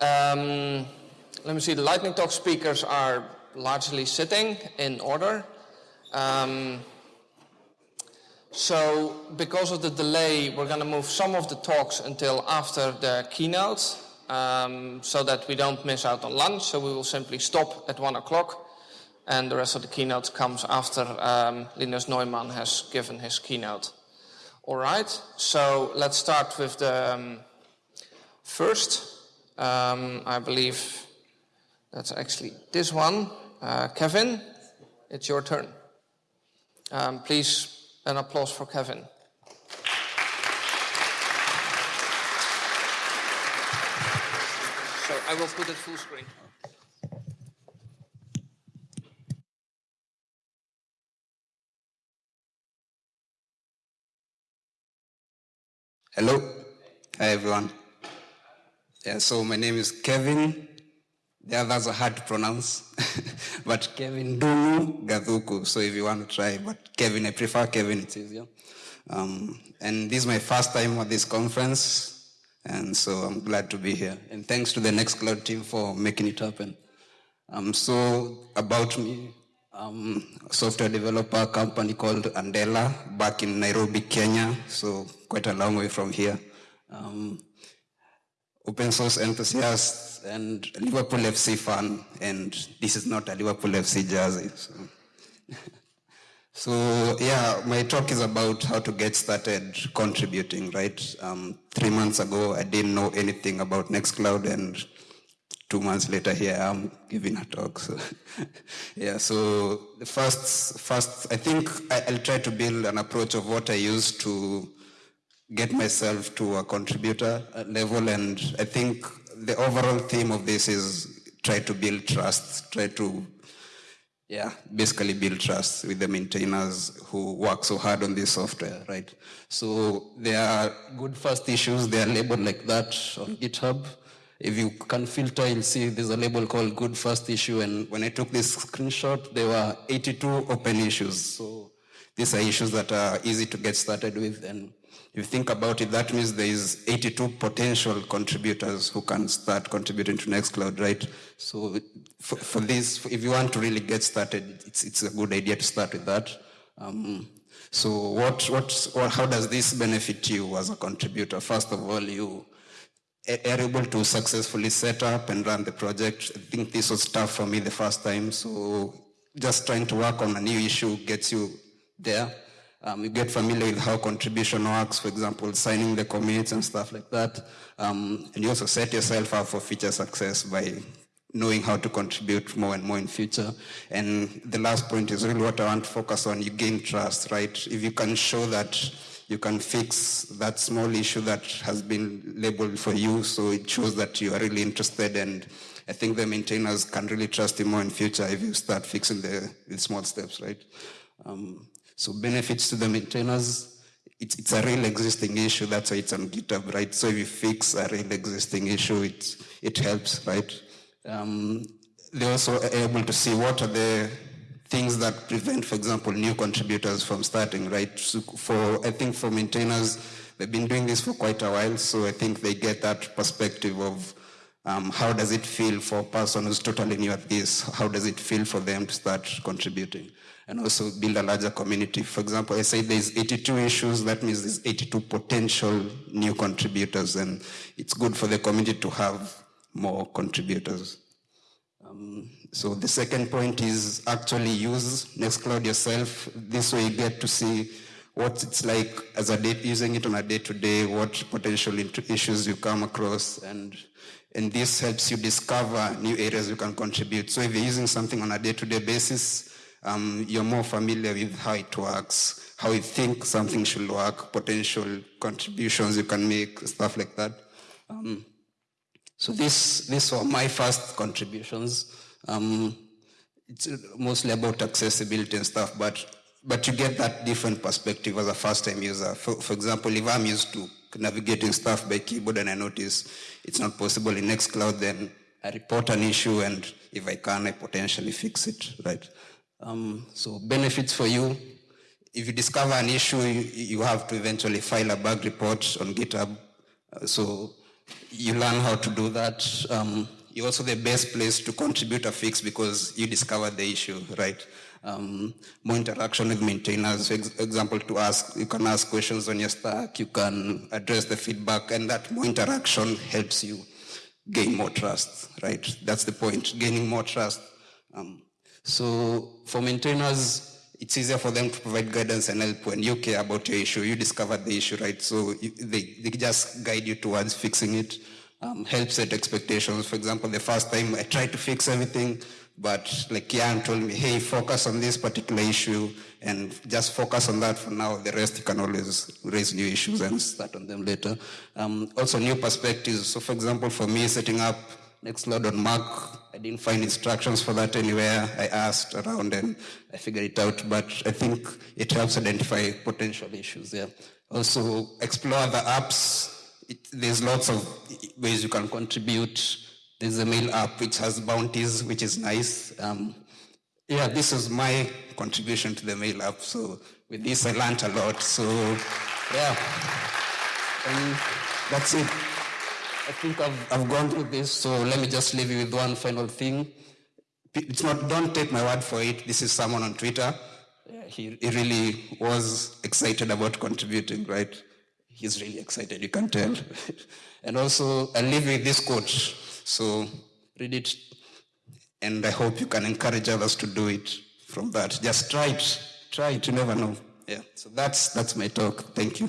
Um, let me see, the Lightning Talk speakers are largely sitting in order. Um, so because of the delay, we're going to move some of the talks until after the keynote um, so that we don't miss out on lunch. So we will simply stop at one o'clock and the rest of the keynote comes after um, Linus Neumann has given his keynote. All right, so let's start with the um, first. Um, I believe that's actually this one. Uh, Kevin, it's your turn. Um, please, an applause for Kevin. So I will put it full screen. Hello. Hi, everyone. Yeah, so my name is Kevin. The others are hard to pronounce, but Kevin Ndung'u Gathuku. So if you want to try, but Kevin, I prefer Kevin, it's easier. Um, and this is my first time at this conference, and so I'm glad to be here. And thanks to the Nextcloud team for making it happen. Um, so about me, um, software developer company called Andela back in Nairobi, Kenya. So quite a long way from here. Um, open source enthusiast and Liverpool FC fan, and this is not a Liverpool FC jersey. So. so yeah, my talk is about how to get started contributing, right? Um, three months ago, I didn't know anything about Nextcloud and two months later here I'm giving a talk. So yeah, so the first, first I think I, will try to build an approach of what I use to get myself to a contributor level. And I think the overall theme of this is try to build trust, try to, yeah, basically build trust with the maintainers who work so hard on this software, right? So there are good first issues, they are labeled like that on GitHub. If you can filter, you'll see there's a label called good first issue. And when I took this screenshot, there were 82 open issues. So these are issues that are easy to get started with. And you think about it, that means there is 82 potential contributors who can start contributing to Nextcloud, right? So for, for this, if you want to really get started, it's, it's a good idea to start with that. Um, so what, what, or how does this benefit you as a contributor? First of all, you are able to successfully set up and run the project. I think this was tough for me the first time, so just trying to work on a new issue gets you there. Um, you get familiar with how contribution works, for example, signing the commits and stuff like that. Um, and you also set yourself up for future success by knowing how to contribute more and more in future. And the last point is really what I want to focus on. You gain trust, right? If you can show that you can fix that small issue that has been labeled for you. So it shows that you are really interested and I think the maintainers can really trust you more in future if you start fixing the, the small steps, right? Um, so benefits to the maintainers, it's, it's a real existing issue, that's why it's on GitHub, right? So if you fix a real existing issue, it, it helps, right? Um, they're also able to see what are the things that prevent, for example, new contributors from starting, right? So for, I think for maintainers, they've been doing this for quite a while, so I think they get that perspective of um, how does it feel for a person who's totally new at this? How does it feel for them to start contributing? And also build a larger community. For example, I say there's 82 issues, that means there's 82 potential new contributors, and it's good for the community to have more contributors. Um, so the second point is actually use Nextcloud yourself. This way you get to see what it's like as a day, using it on a day-to-day, what potential issues you come across, and and this helps you discover new areas you can contribute. So if you're using something on a day-to-day basis, um, you're more familiar with how it works, how you think something should work, potential contributions you can make, stuff like that. Um, so this, these were my first contributions. Um, it's mostly about accessibility and stuff, but but you get that different perspective as a first-time user. For, for example, if I'm used to navigating stuff by keyboard and I notice it's not possible in Nextcloud, then I report an issue, and if I can, I potentially fix it, right? Um, so benefits for you. If you discover an issue, you, you, have to eventually file a bug report on GitHub. Uh, so you learn how to do that. Um, you're also the best place to contribute a fix because you discovered the issue, right? Um, more interaction with maintainers, for example, to ask, you can ask questions on your stack, you can address the feedback, and that more interaction helps you gain more trust, right? That's the point, gaining more trust. Um, so for maintainers, it's easier for them to provide guidance and help when you care about your issue. You discover the issue, right? So you, they, they just guide you towards fixing it, um, help set expectations. For example, the first time I tried to fix everything, but like Jan told me, hey, focus on this particular issue and just focus on that for now. The rest you can always raise new issues and start on them later. Um, also new perspectives. So for example, for me, setting up Nextcloud on Mac. I didn't find instructions for that anywhere. I asked around and I figured it out, but I think it helps identify potential issues there. Also, explore the apps. It, there's lots of ways you can contribute. There's a mail app which has bounties, which is nice. Um, yeah, this is my contribution to the mail app. So with this, I learned a lot. So yeah, and that's it. I think I've, I've gone through this, so let me just leave you with one final thing. It's not, don't take my word for it. This is someone on Twitter. He, he really was excited about contributing, right? He's really excited, you can tell. and also, I'll leave you with this quote. So read it, and I hope you can encourage others to do it from that. Just try it. Try it, you never know. Yeah, so that's, that's my talk. Thank you.